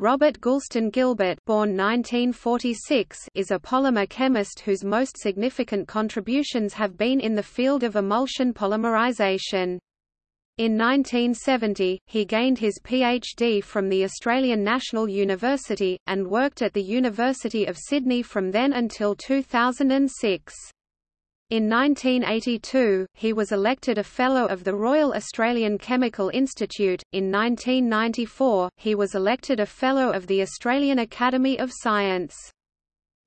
Robert Goulston Gilbert born 1946 is a polymer chemist whose most significant contributions have been in the field of emulsion polymerization. In 1970, he gained his PhD from the Australian National University, and worked at the University of Sydney from then until 2006. In 1982, he was elected a Fellow of the Royal Australian Chemical Institute. In 1994, he was elected a Fellow of the Australian Academy of Science.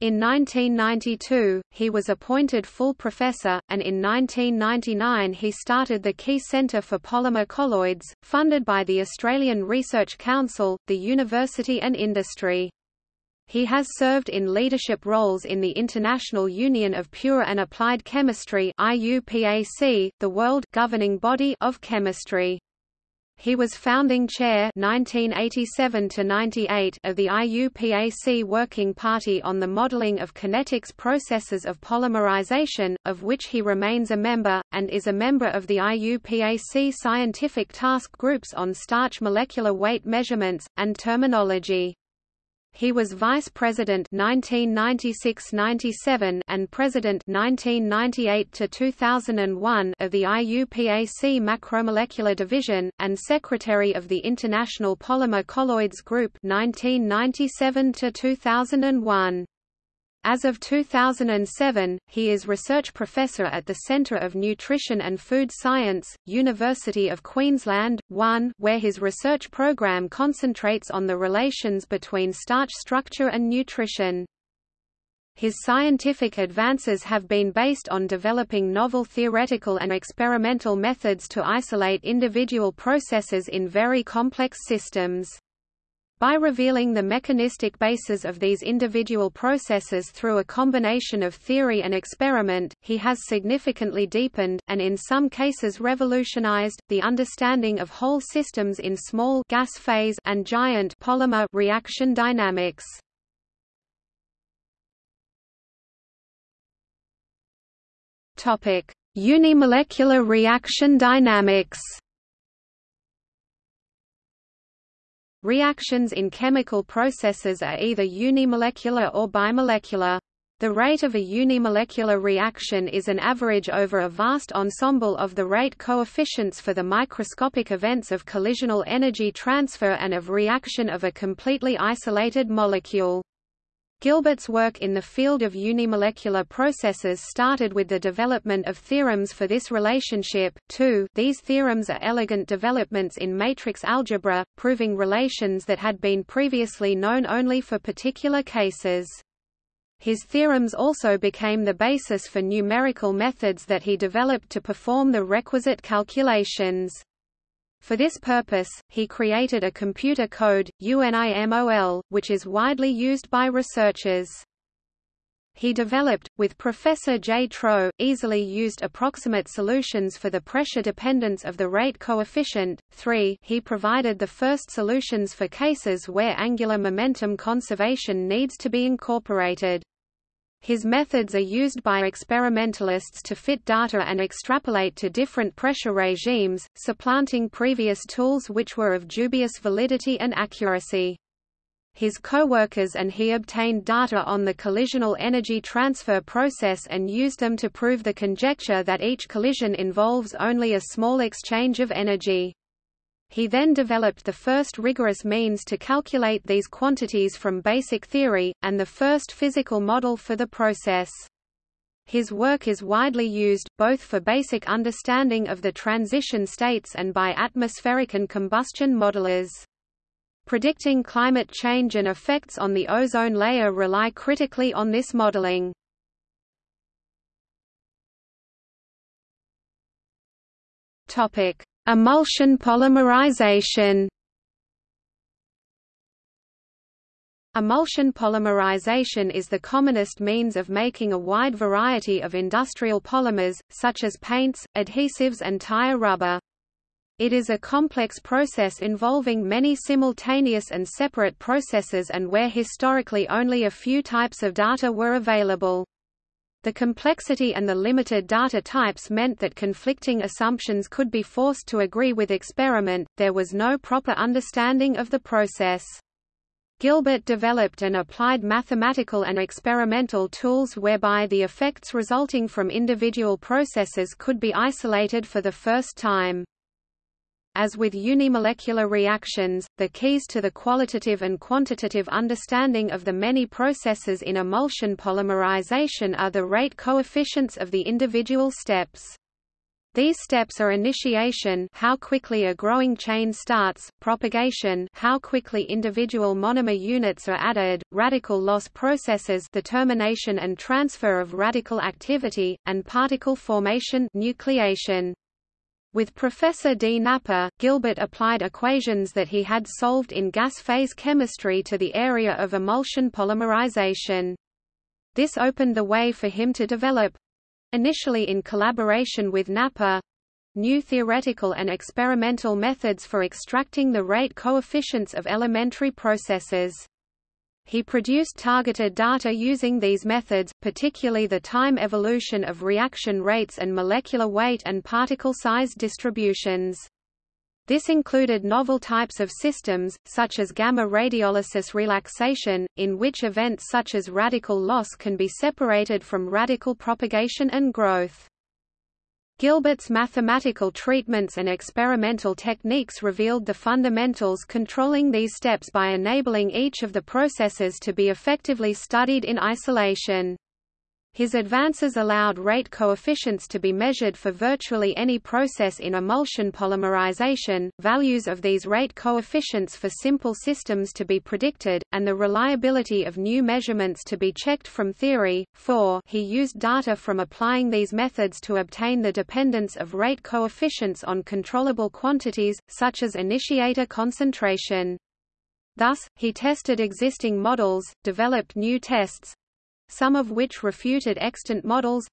In 1992, he was appointed full professor, and in 1999 he started the Key Centre for Polymer Colloids, funded by the Australian Research Council, the university and industry. He has served in leadership roles in the International Union of Pure and Applied Chemistry IUPAC, the world governing body of chemistry. He was founding chair 1987 of the IUPAC Working Party on the Modeling of Kinetics Processes of Polymerization, of which he remains a member, and is a member of the IUPAC Scientific Task Groups on Starch Molecular Weight Measurements, and Terminology. He was Vice President 1996-97 and President 1998 to 2001 of the IUPAC Macromolecular Division and Secretary of the International Polymer Colloids Group 1997-2001. As of 2007, he is research professor at the Centre of Nutrition and Food Science, University of Queensland, 1 where his research program concentrates on the relations between starch structure and nutrition. His scientific advances have been based on developing novel theoretical and experimental methods to isolate individual processes in very complex systems. By revealing the mechanistic basis of these individual processes through a combination of theory and experiment, he has significantly deepened, and in some cases revolutionized, the understanding of whole systems in small gas phase and giant polymer reaction dynamics. Unimolecular reaction dynamics Reactions in chemical processes are either unimolecular or bimolecular. The rate of a unimolecular reaction is an average over a vast ensemble of the rate coefficients for the microscopic events of collisional energy transfer and of reaction of a completely isolated molecule. Gilbert's work in the field of unimolecular processes started with the development of theorems for this relationship, too these theorems are elegant developments in matrix algebra, proving relations that had been previously known only for particular cases. His theorems also became the basis for numerical methods that he developed to perform the requisite calculations. For this purpose, he created a computer code, UNIMOL, which is widely used by researchers. He developed, with Professor J. Troe, easily used approximate solutions for the pressure dependence of the rate coefficient. 3. He provided the first solutions for cases where angular momentum conservation needs to be incorporated. His methods are used by experimentalists to fit data and extrapolate to different pressure regimes, supplanting previous tools which were of dubious validity and accuracy. His co-workers and he obtained data on the collisional energy transfer process and used them to prove the conjecture that each collision involves only a small exchange of energy. He then developed the first rigorous means to calculate these quantities from basic theory, and the first physical model for the process. His work is widely used, both for basic understanding of the transition states and by atmospheric and combustion modelers. Predicting climate change and effects on the ozone layer rely critically on this modeling. Topic: Emulsion polymerization Emulsion polymerization is the commonest means of making a wide variety of industrial polymers, such as paints, adhesives and tire rubber. It is a complex process involving many simultaneous and separate processes and where historically only a few types of data were available. The complexity and the limited data types meant that conflicting assumptions could be forced to agree with experiment, there was no proper understanding of the process. Gilbert developed and applied mathematical and experimental tools whereby the effects resulting from individual processes could be isolated for the first time. As with unimolecular reactions, the keys to the qualitative and quantitative understanding of the many processes in emulsion polymerization are the rate coefficients of the individual steps. These steps are initiation how quickly a growing chain starts, propagation how quickly individual monomer units are added, radical loss processes the termination and transfer of radical activity, and particle formation nucleation. With Professor D. Napper, Gilbert applied equations that he had solved in gas phase chemistry to the area of emulsion polymerization. This opened the way for him to develop, initially in collaboration with Napper, new theoretical and experimental methods for extracting the rate coefficients of elementary processes. He produced targeted data using these methods, particularly the time evolution of reaction rates and molecular weight and particle size distributions. This included novel types of systems, such as gamma radiolysis relaxation, in which events such as radical loss can be separated from radical propagation and growth. Gilbert's mathematical treatments and experimental techniques revealed the fundamentals controlling these steps by enabling each of the processes to be effectively studied in isolation. His advances allowed rate coefficients to be measured for virtually any process in emulsion polymerization, values of these rate coefficients for simple systems to be predicted, and the reliability of new measurements to be checked from theory. 4. He used data from applying these methods to obtain the dependence of rate coefficients on controllable quantities, such as initiator concentration. Thus, he tested existing models, developed new tests, some of which refuted extant models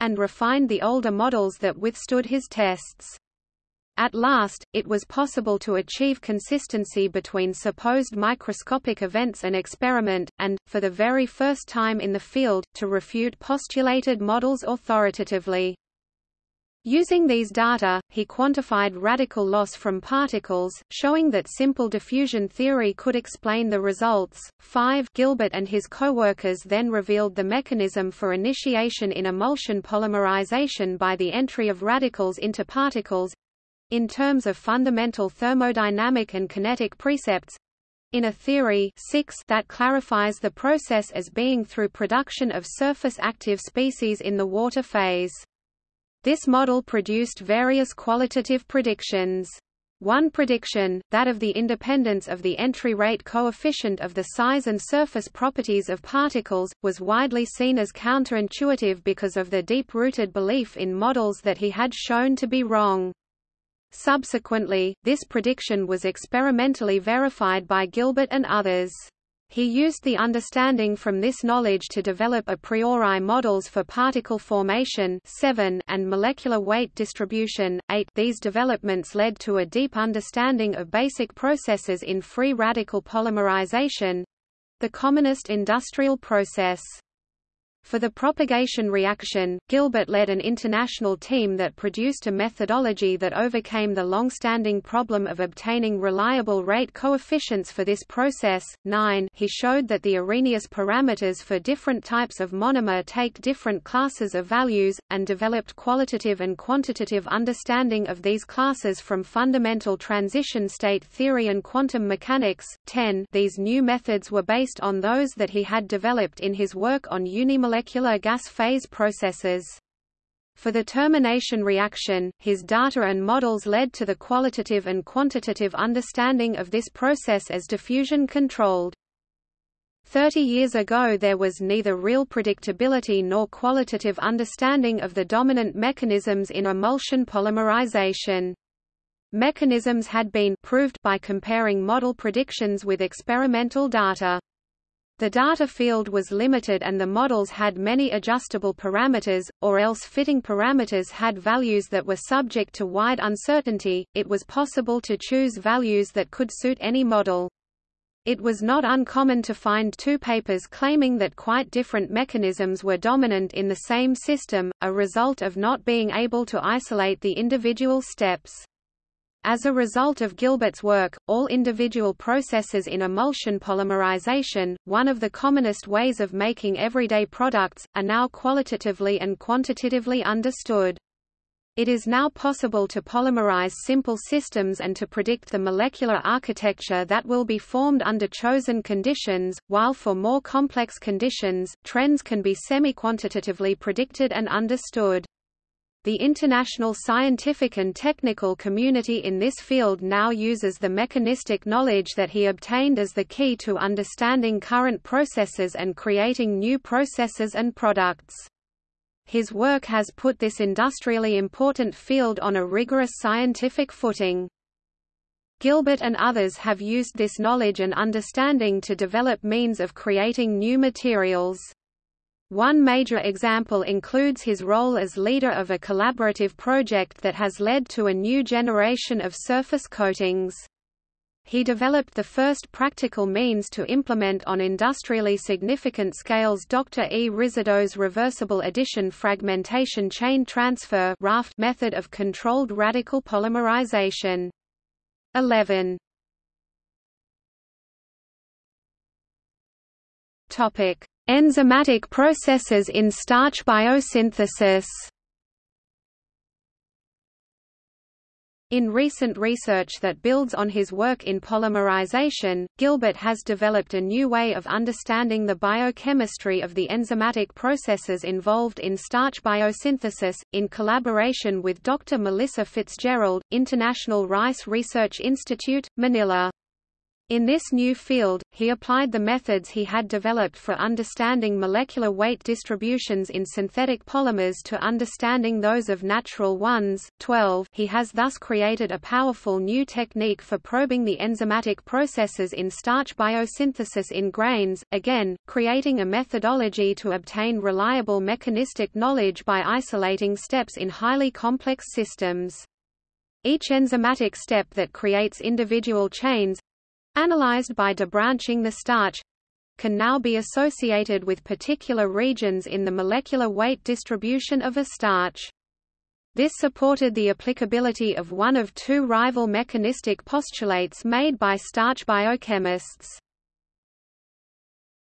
and refined the older models that withstood his tests. At last, it was possible to achieve consistency between supposed microscopic events and experiment, and, for the very first time in the field, to refute postulated models authoritatively. Using these data, he quantified radical loss from particles, showing that simple diffusion theory could explain the results. 5 Gilbert and his co-workers then revealed the mechanism for initiation in emulsion polymerization by the entry of radicals into particles in terms of fundamental thermodynamic and kinetic precepts in a theory 6 that clarifies the process as being through production of surface active species in the water phase. This model produced various qualitative predictions. One prediction, that of the independence of the entry rate coefficient of the size and surface properties of particles, was widely seen as counterintuitive because of the deep-rooted belief in models that he had shown to be wrong. Subsequently, this prediction was experimentally verified by Gilbert and others. He used the understanding from this knowledge to develop a priori models for particle formation 7 and molecular weight distribution 8. These developments led to a deep understanding of basic processes in free radical polymerization—the commonest industrial process. For the propagation reaction, Gilbert led an international team that produced a methodology that overcame the long-standing problem of obtaining reliable rate coefficients for this process. 9 He showed that the Arrhenius parameters for different types of monomer take different classes of values, and developed qualitative and quantitative understanding of these classes from fundamental transition state theory and quantum mechanics. 10 These new methods were based on those that he had developed in his work on unimolecular molecular gas phase processes. For the termination reaction, his data and models led to the qualitative and quantitative understanding of this process as diffusion-controlled. Thirty years ago there was neither real predictability nor qualitative understanding of the dominant mechanisms in emulsion polymerization. Mechanisms had been proved by comparing model predictions with experimental data. The data field was limited and the models had many adjustable parameters, or else fitting parameters had values that were subject to wide uncertainty. It was possible to choose values that could suit any model. It was not uncommon to find two papers claiming that quite different mechanisms were dominant in the same system, a result of not being able to isolate the individual steps. As a result of Gilbert's work, all individual processes in emulsion polymerization, one of the commonest ways of making everyday products, are now qualitatively and quantitatively understood. It is now possible to polymerize simple systems and to predict the molecular architecture that will be formed under chosen conditions, while for more complex conditions, trends can be semi-quantitatively predicted and understood. The international scientific and technical community in this field now uses the mechanistic knowledge that he obtained as the key to understanding current processes and creating new processes and products. His work has put this industrially important field on a rigorous scientific footing. Gilbert and others have used this knowledge and understanding to develop means of creating new materials. One major example includes his role as leader of a collaborative project that has led to a new generation of surface coatings. He developed the first practical means to implement on industrially significant scales Dr. E. Rizzardo's reversible addition fragmentation chain transfer method of controlled radical polymerization. 11. Topic: Enzymatic processes in starch biosynthesis In recent research that builds on his work in polymerization, Gilbert has developed a new way of understanding the biochemistry of the enzymatic processes involved in starch biosynthesis, in collaboration with Dr. Melissa Fitzgerald, International Rice Research Institute, Manila. In this new field, he applied the methods he had developed for understanding molecular weight distributions in synthetic polymers to understanding those of natural ones. 12 He has thus created a powerful new technique for probing the enzymatic processes in starch biosynthesis in grains, again, creating a methodology to obtain reliable mechanistic knowledge by isolating steps in highly complex systems. Each enzymatic step that creates individual chains, analyzed by debranching the starch can now be associated with particular regions in the molecular weight distribution of a starch. This supported the applicability of one of two rival mechanistic postulates made by starch biochemists.